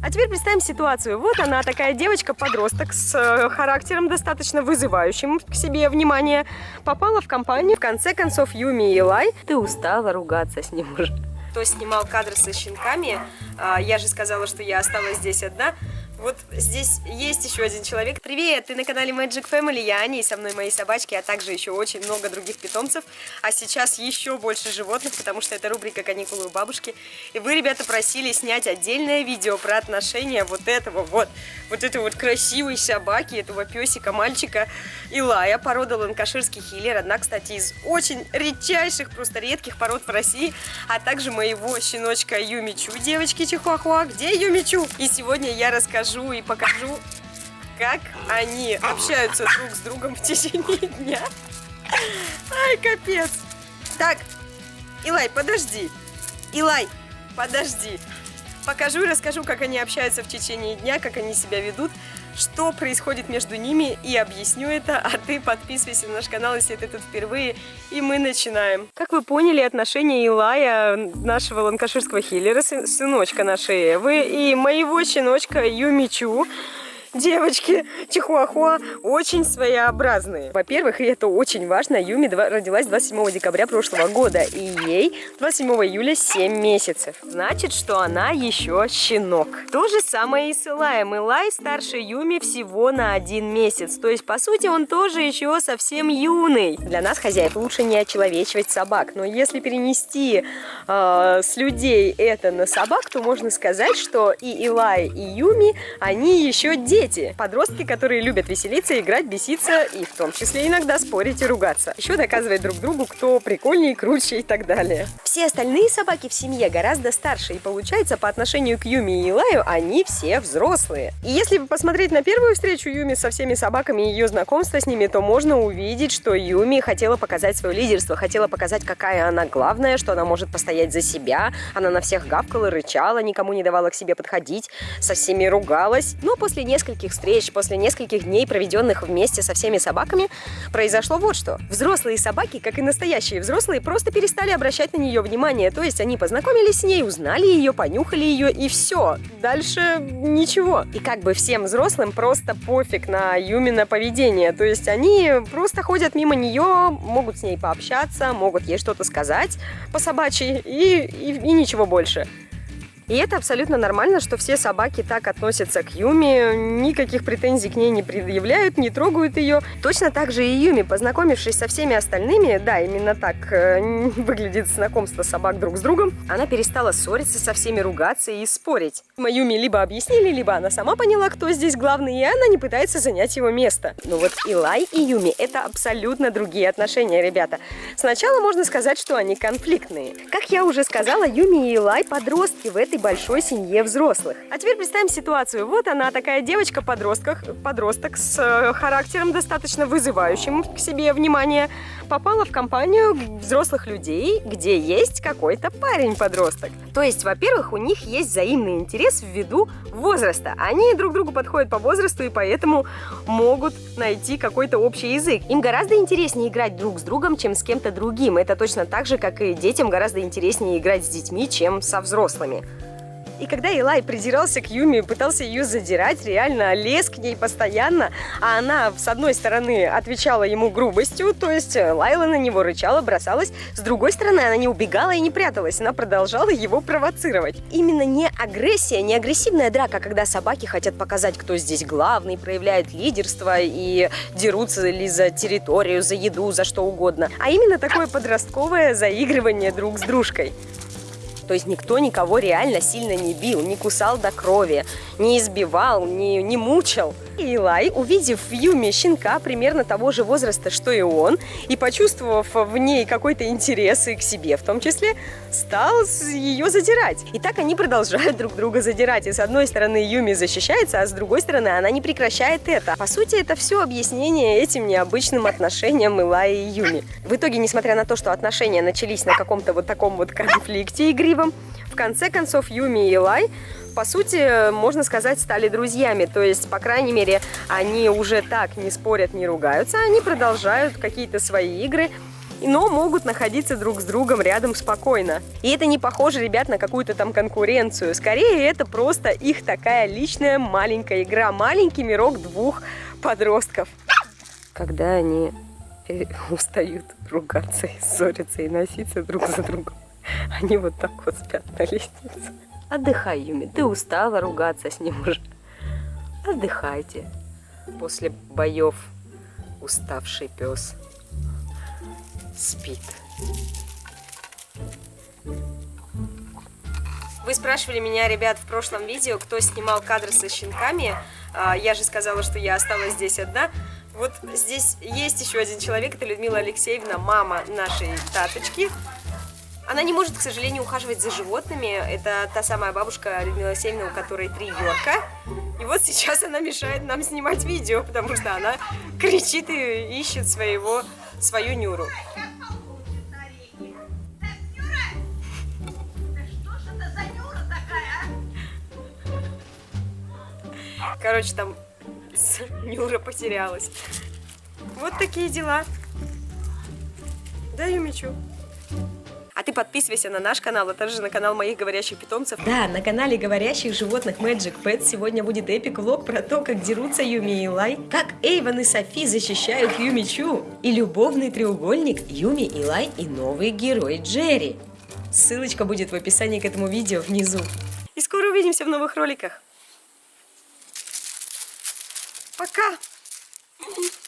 А теперь представим ситуацию. Вот она, такая девочка-подросток с э, характером достаточно вызывающим к себе внимание. Попала в компанию. В конце концов, Юми и Илай. Ты устала ругаться с ним уже. Кто снимал кадры со щенками, а, я же сказала, что я осталась здесь одна. Вот здесь есть еще один человек. Привет, ты на канале Magic Family, я Аня, и со мной мои собачки, а также еще очень много других питомцев. А сейчас еще больше животных, потому что это рубрика «Каникулы у бабушки». И вы, ребята, просили снять отдельное видео про отношения вот этого вот, вот этой вот красивой собаки, этого песика, мальчика Илая, порода ланкаширский хиллер. Одна, кстати, из очень редчайших, просто редких пород в России, а также моего щеночка Юмичу, девочки Чихуахуа. Где Юмичу? И сегодня я расскажу расскажу и покажу, как они общаются друг с другом в течение дня. Ай, капец. Так, Илай, подожди. Илай, подожди. Покажу и расскажу, как они общаются в течение дня, как они себя ведут, что происходит между ними, и объясню это, а ты подписывайся на наш канал, если ты тут впервые, и мы начинаем. Как вы поняли, отношения Илая, нашего ланкаширского хиллера, сыночка нашей Эвы, и моего щеночка Юмичу, девочки чихуахуа очень своеобразные. Во-первых, и это очень важно, Юми родилась 27 декабря прошлого года, и ей 27 июля 7 месяцев. Значит, что она еще щенок. То же самое и с Илаем. Илай старше Юми всего на один месяц. То есть, по сути, он тоже еще совсем юный. Для нас, хозяев, лучше не очеловечивать собак. Но если перенести э, с людей это на собак, то можно сказать, что и Илай, и Юми, они еще дети дети, подростки, которые любят веселиться, играть, беситься и в том числе иногда спорить и ругаться. Еще доказывать друг другу, кто прикольнее, круче и так далее. Все остальные собаки в семье гораздо старше, и получается по отношению к Юми и Илаю они все взрослые. И если посмотреть на первую встречу Юми со всеми собаками и ее знакомство с ними, то можно увидеть, что Юми хотела показать свое лидерство, хотела показать, какая она главная, что она может постоять за себя. Она на всех гавкала, рычала, никому не давала к себе подходить, со всеми ругалась. Но после нескольких нескольких встреч, после нескольких дней, проведенных вместе со всеми собаками, произошло вот что. Взрослые собаки, как и настоящие взрослые, просто перестали обращать на нее внимание. То есть они познакомились с ней, узнали ее, понюхали ее и все. Дальше ничего. И как бы всем взрослым просто пофиг на Юмина поведение. То есть они просто ходят мимо нее, могут с ней пообщаться, могут ей что-то сказать по собачьи и, и, и ничего больше. И это абсолютно нормально, что все собаки так относятся к Юми, никаких претензий к ней не предъявляют, не трогают ее. Точно так же и Юми, познакомившись со всеми остальными, да, именно так э, выглядит знакомство собак друг с другом, она перестала ссориться со всеми, ругаться и спорить. Юми либо объяснили, либо она сама поняла, кто здесь главный, и она не пытается занять его место. Но вот Илай и Юми – это абсолютно другие отношения, ребята. Сначала можно сказать, что они конфликтные. Как я уже сказала, Юми и Илай – подростки в этой большой семье взрослых. А теперь представим ситуацию. Вот она, такая девочка-подросток подросток с э, характером достаточно вызывающим к себе внимание, попала в компанию взрослых людей, где есть какой-то парень-подросток. То есть, во-первых, у них есть взаимный интерес ввиду возраста. Они друг другу подходят по возрасту и поэтому могут найти какой-то общий язык. Им гораздо интереснее играть друг с другом, чем с кем-то другим. Это точно так же, как и детям гораздо интереснее играть с детьми, чем со взрослыми. И когда Илай придирался к Юми, пытался ее задирать, реально лез к ней постоянно, а она, с одной стороны, отвечала ему грубостью, то есть э, лаяла на него, рычала, бросалась, с другой стороны, она не убегала и не пряталась, она продолжала его провоцировать. Именно не агрессия, не агрессивная драка, когда собаки хотят показать, кто здесь главный, проявляют лидерство и дерутся ли за территорию, за еду, за что угодно, а именно такое подростковое заигрывание друг с дружкой. То есть никто никого реально сильно не бил, не кусал до крови, не избивал, не, не мучил. И Илай, увидев в Юме щенка примерно того же возраста, что и он, и почувствовав в ней какой-то интерес и к себе в том числе, стал ее задирать. И так они продолжают друг друга задирать. И с одной стороны Юми защищается, а с другой стороны она не прекращает это. По сути, это все объяснение этим необычным отношениям Илая и Юми. В итоге, несмотря на то, что отношения начались на каком-то вот таком вот конфликте игривом, в конце концов Юми и Илай по сути, можно сказать, стали друзьями. То есть, по крайней мере, они уже так не спорят, не ругаются, они продолжают какие-то свои игры. но могут находиться друг с другом рядом спокойно. И это не похоже, ребят, на какую-то там конкуренцию. Скорее, это просто их такая личная маленькая игра, маленький мирок двух подростков. Когда они устают ругаться и ссориться и носиться друг за другом, они вот так вот спят на лестнице. Отдыхай, Юми, ты устала ругаться с ним уже. Отдыхайте. После боев уставший пес спит. Вы спрашивали меня, ребят, в прошлом видео, кто снимал кадры со щенками. А, я же сказала, что я осталась здесь одна. Вот здесь есть еще один человек, это Людмила Алексеевна, мама нашей таточки. Она не может, к сожалению, ухаживать за животными. Это та самая бабушка Людмила Алексеевна, у которой три Йорка. И вот сейчас она мешает нам снимать видео, потому что она кричит и ищет своего, свою Нюру. Короче, там Нюра потерялась. Вот такие дела. Даю мечу. А ты подписывайся на наш канал, а также на канал моих говорящих питомцев. Да, на канале говорящих животных Magic Pets сегодня будет эпик влог про то, как дерутся Юми и Лай, как Эйвен и Софи защищают Юми Чу, и любовный треугольник Юми и Лай и новый герой Джерри. Ссылочка будет в описании к этому видео внизу. И скоро увидимся в новых роликах. Пока!